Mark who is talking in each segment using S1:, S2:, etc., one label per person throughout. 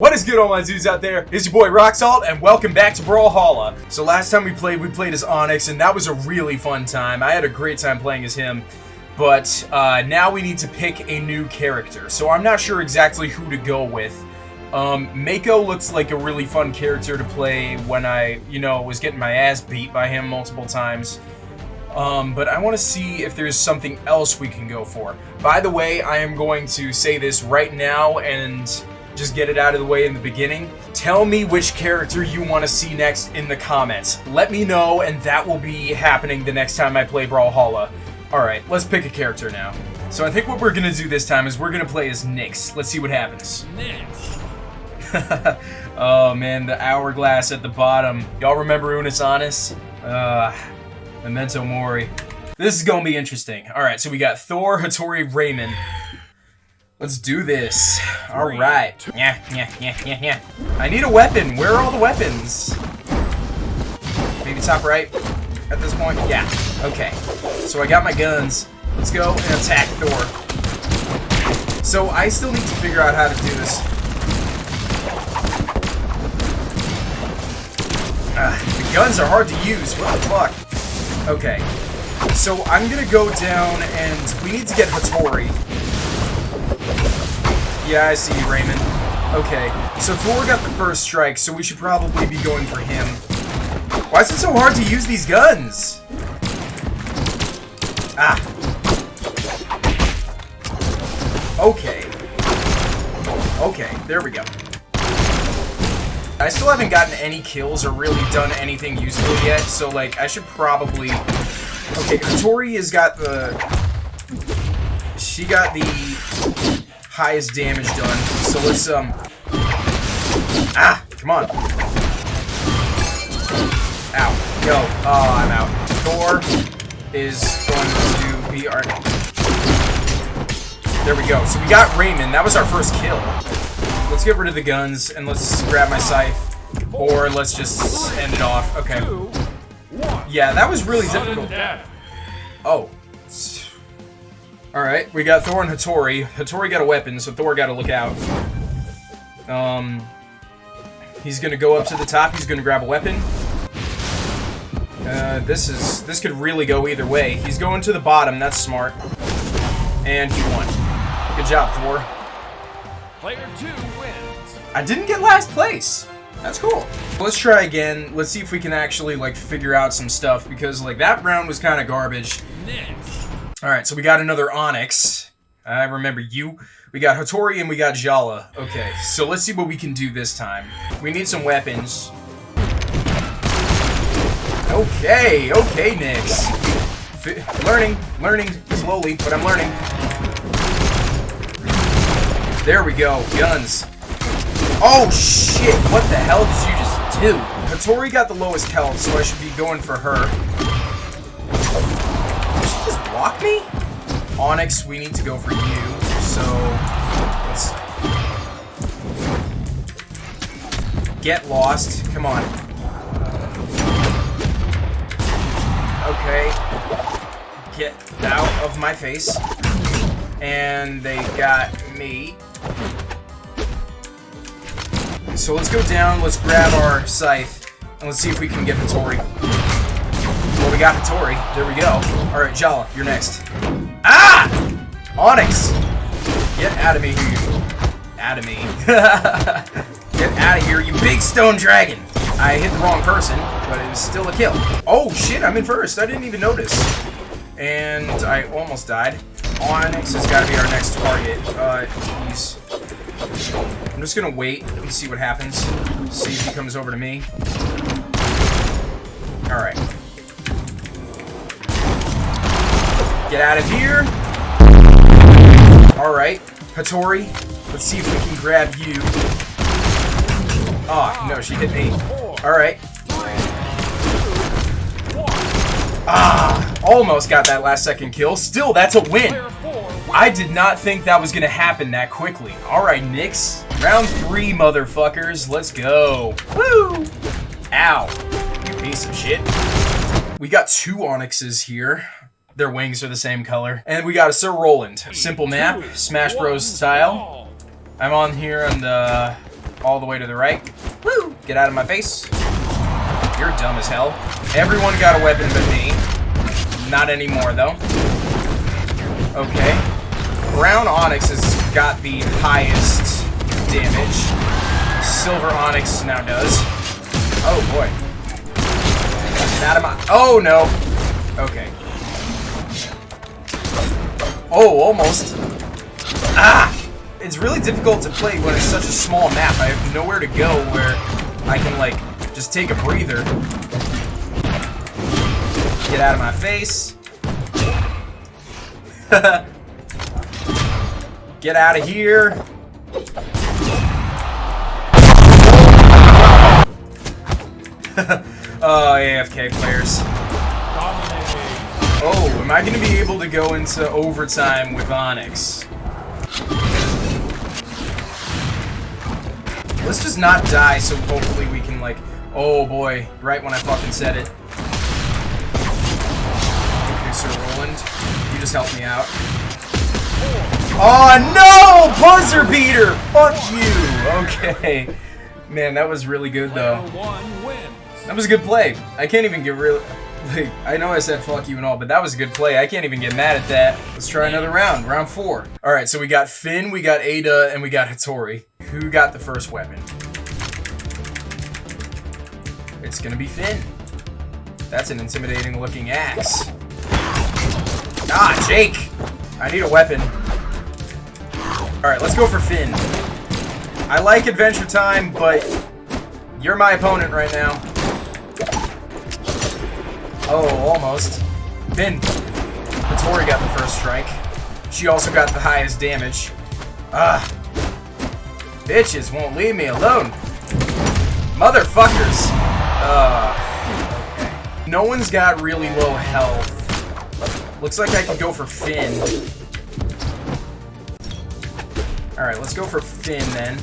S1: What is good all my dudes out there? It's your boy Roxalt and welcome back to Brawlhalla. So last time we played, we played as Onyx and that was a really fun time. I had a great time playing as him. But uh, now we need to pick a new character. So I'm not sure exactly who to go with. Um, Mako looks like a really fun character to play when I, you know, was getting my ass beat by him multiple times. Um, but I want to see if there's something else we can go for. By the way, I am going to say this right now and just get it out of the way in the beginning. Tell me which character you want to see next in the comments. Let me know, and that will be happening the next time I play Brawlhalla. Alright, let's pick a character now. So I think what we're to do this time is we're to play as Nyx. Let's see what happens.
S2: Nyx.
S1: oh man, the hourglass at the bottom. Y'all remember Unus Annus? Uh, Memento Mori. This is to be interesting. Alright, so we got Thor, Hattori, Raymond. Let's do this. All right. Yeah, yeah, yeah, yeah, yeah. I need a weapon. Where are all the weapons? Maybe top right at this point? Yeah. Okay. So I got my guns. Let's go and attack Thor. So I still need to figure out how to do this. Uh, the guns are hard to use. What the fuck? Okay. So I'm gonna go down and we need to get Hattori. Yeah, I see you, Raymond. Okay, so Thor got the first strike, so we should probably be going for him. Why is it so hard to use these guns? Ah. Okay. Okay, there we go. I still haven't gotten any kills or really done anything useful yet, so, like, I should probably... Okay, Tori has got the... She got the highest damage done. So let's, um... Ah! Come on. Ow. Yo. Oh, I'm out. Thor is going to be our... There we go. So we got Raymond. That was our first kill. Let's get rid of the guns, and let's grab my scythe. Or let's just end it off. Okay. Yeah, that was really difficult. Oh. Alright, we got Thor and Hattori. Hattori got a weapon, so Thor gotta look out. Um, he's gonna go up to the top, he's gonna grab a weapon. Uh, this is, this could really go either way. He's going to the bottom, that's smart. And he won. Good job, Thor.
S2: Player two wins.
S1: I didn't get last place. That's cool. Let's try again. Let's see if we can actually, like, figure out some stuff, because, like, that round was kind of garbage.
S2: Nyx.
S1: Alright, so we got another Onyx. I remember you. We got Hattori and we got Jhala. Okay, so let's see what we can do this time. We need some weapons. Okay, okay, Nyx. F learning, learning slowly, but I'm learning. There we go, guns. Oh shit, what the hell did you just do? Hattori got the lowest health, so I should be going for her block me? Onyx, we need to go for you, so let's get lost. Come on. Okay. Get out of my face. And they got me. So let's go down, let's grab our scythe, and let's see if we can get the Tori. Well, we got Hattori. There we go. Alright, Jhala, you're next. Ah! Onyx! Get out of me, you. Out of me. Get out of here, you big stone dragon! I hit the wrong person, but it was still a kill. Oh, shit, I'm in first. I didn't even notice. And I almost died. Onyx has got to be our next target. Uh, he's... I'm just gonna wait and see what happens. See if he comes over to me. Alright. Get out of here. Alright. Hattori, let's see if we can grab you. Oh, no, she hit me. Alright. Ah, almost got that last second kill. Still, that's a win. I did not think that was going to happen that quickly. Alright, Nyx. Round three, motherfuckers. Let's go. Woo! Ow. You piece of shit. We got two Onyxes here. Their wings are the same color. And we got a Sir Roland. Simple map, Smash Bros. style. I'm on here on the uh, all the way to the right. Woo! Get out of my face. You're dumb as hell. Everyone got a weapon but me. Not anymore, though. Okay. Brown Onyx has got the highest damage. Silver Onyx now does. Oh, boy. Get out of my... Oh, no. Okay. Oh, almost. Ah! It's really difficult to play when it's such a small map. I have nowhere to go where I can, like, just take a breather. Get out of my face. Get out of here. oh, AFK players. Oh, am I going to be able to go into overtime with Onyx? Let's just not die so hopefully we can, like... Oh, boy. Right when I fucking said it. Okay, Sir Roland. You just helped me out. Oh, no! Buzzer beater! Fuck you! Okay. Man, that was really good, though. That was a good play. I can't even get real... Like, I know I said fuck you and all, but that was a good play. I can't even get mad at that. Let's try another round. Round four. Alright, so we got Finn, we got Ada, and we got Hattori. Who got the first weapon? It's gonna be Finn. That's an intimidating looking axe. Ah, Jake! I need a weapon. Alright, let's go for Finn. I like Adventure Time, but you're my opponent right now. Oh, almost. Finn. Hattori got the first strike. She also got the highest damage. Ah. Bitches won't leave me alone. Motherfuckers. Uh, okay. No one's got really low health. Looks like I can go for Finn. Alright, let's go for Finn then.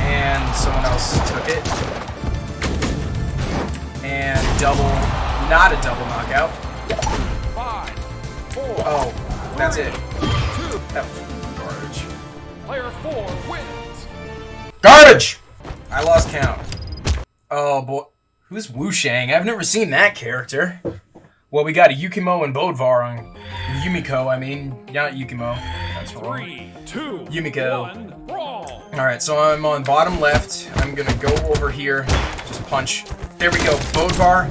S1: And someone else took it. And double, not a double knockout.
S2: Five, four,
S1: Oh, that's it.
S2: two.
S1: That was garbage.
S2: Player four wins.
S1: Garbage! I lost count. Oh boy. Who's Wu Shang? I've never seen that character. Well, we got a Yukimo and Bodvar on. Yumiko, I mean. Not Yukimo. That's wrong.
S2: Three, two,
S1: Yumiko.
S2: one.
S1: Alright, so I'm on bottom left. I'm gonna go over here. Just punch. There we go. Bodvar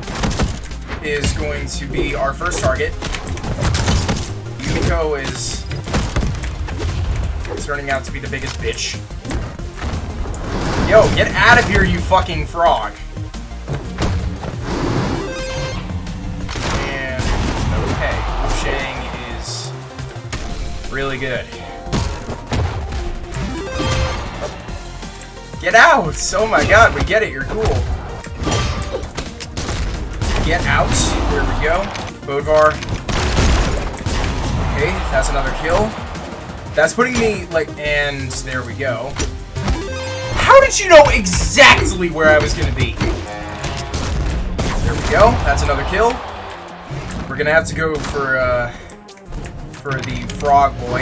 S1: is going to be our first target. Yumiko is turning out to be the biggest bitch. Yo, get out of here, you fucking frog. And, okay, Shang is really good. Get out! Oh my god, we get it, you're cool. Get out. There we go. Bodvar. Okay, that's another kill. That's putting me, like, and there we go. How did you know exactly where I was gonna be? There we go. That's another kill. We're gonna have to go for, uh, for the frog boy.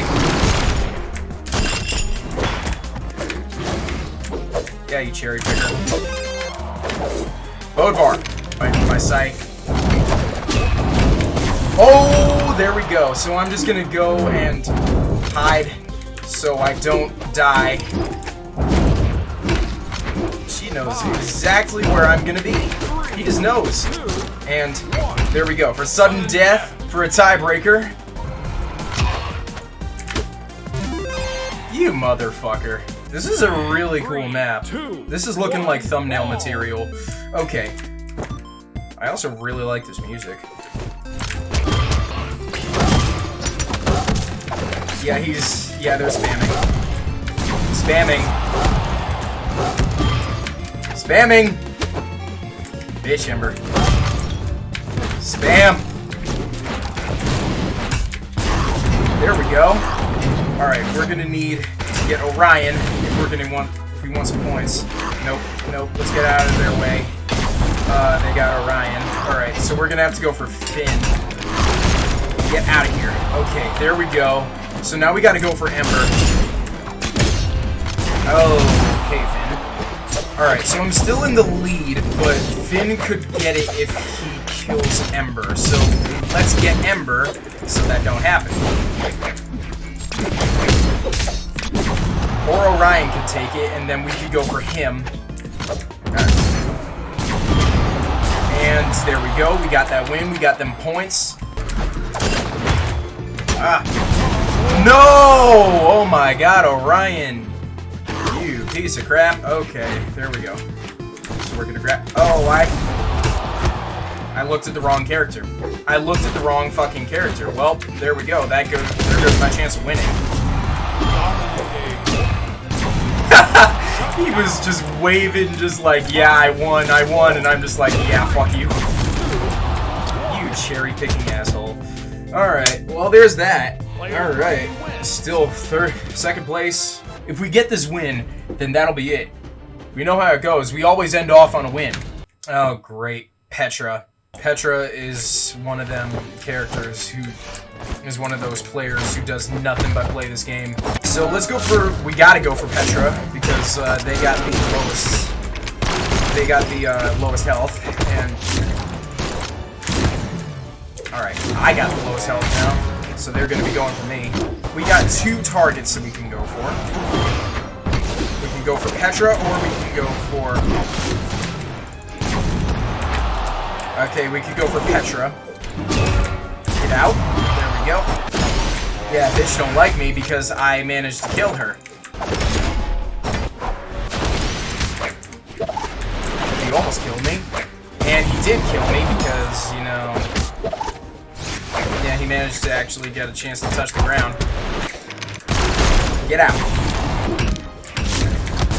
S1: Yeah, you cherry picker. Bodvar. My, my sight. Oh, there we go. So I'm just gonna go and hide so I don't die. She knows exactly where I'm gonna be. He just knows. And there we go. For sudden death, for a tiebreaker. You motherfucker. This is a really cool map. This is looking like thumbnail material. Okay. I also really like this music. Yeah, he's... Yeah, they're spamming. Spamming. Spamming! Bitch, Ember. Spam! There we go. Alright, we're gonna need to get Orion if we're gonna want if we want some points. Nope, nope, let's get out of their way. Uh, they got Orion. Alright, so we're gonna have to go for Finn. Get out of here. Okay, there we go. So now we gotta go for Ember. Oh, okay, Finn. Alright, so I'm still in the lead, but Finn could get it if he kills Ember. So let's get Ember so that don't happen. Or Orion could take it, and then we could go for him. And there we go. We got that win. We got them points. Ah. No! Oh my god, Orion. You piece of crap. Okay, there we go. So we're gonna grab... Oh, I... I looked at the wrong character. I looked at the wrong fucking character. Well, there we go. That goes... There goes my chance of winning. He was just waving, just like, yeah, I won, I won, and I'm just like, yeah, fuck you. You cherry-picking asshole. Alright, well, there's that. Alright, still third, second place. If we get this win, then that'll be it. We know how it goes. We always end off on a win. Oh, great. Petra. Petra is one of them characters who is one of those players who does nothing but play this game. So let's go for, we gotta go for Petra, because uh, they got the lowest, they got the uh, lowest health, and, alright, I got the lowest health now, so they're gonna be going for me. We got two targets that we can go for. We can go for Petra, or we can go for Okay, we could go for Petra. Get out. Go. Yeah, bitch don't like me because I managed to kill her. He almost killed me. And he did kill me because, you know... Yeah, he managed to actually get a chance to touch the ground. Get out.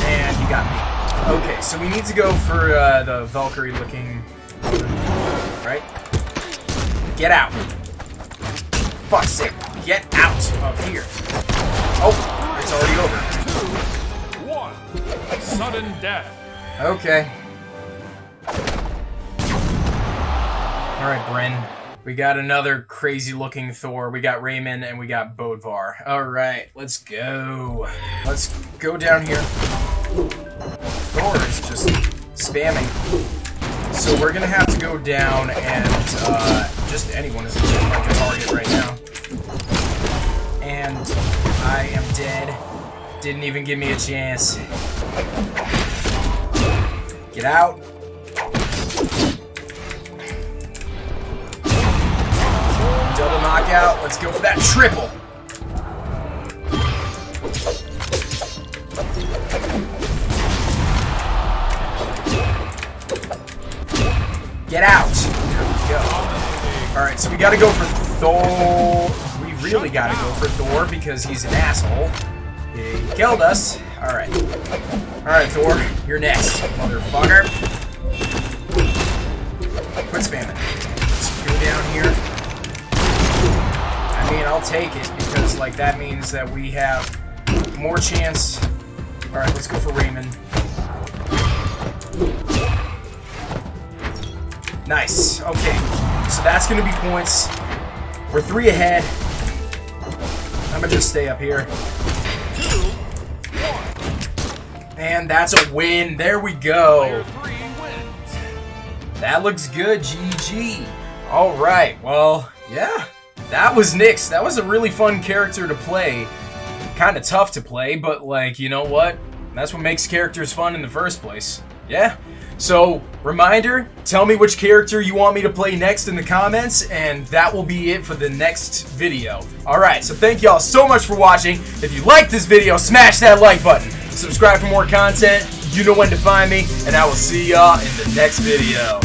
S1: And he got me. Okay, so we need to go for uh, the Valkyrie-looking right? Get out. Fuck's sake. Get out of here. Oh, it's already over.
S2: Two, one. Sudden death.
S1: Okay. Alright, Brynn. We got another crazy looking Thor. We got Raymond and we got Bodvar. Alright, let's go. Let's go down here. Thor is just spamming. So we're gonna have to go down and uh, just anyone is like a target right now. I am dead. Didn't even give me a chance. Get out. Double knockout. Let's go for that triple. Get out! There we go. Alright, so we gotta go for Thor. Really gotta go for Thor because he's an asshole. He killed us. Alright. Alright, Thor. You're next, motherfucker. Quit spamming. Let's go down here. I mean, I'll take it because, like, that means that we have more chance. Alright, let's go for Raymond. Nice. Okay. So that's going to be points. We're three ahead. I'm to just stay up here. And that's a win. There we go. That looks good. GG. All right. Well, yeah. That was Nyx. That was a really fun character to play. Kind of tough to play, but like, you know what? That's what makes characters fun in the first place. Yeah. So, reminder, tell me which character you want me to play next in the comments, and that will be it for the next video. Alright, so thank y'all so much for watching. If you liked this video, smash that like button. Subscribe for more content. You know when to find me, and I will see y'all in the next video.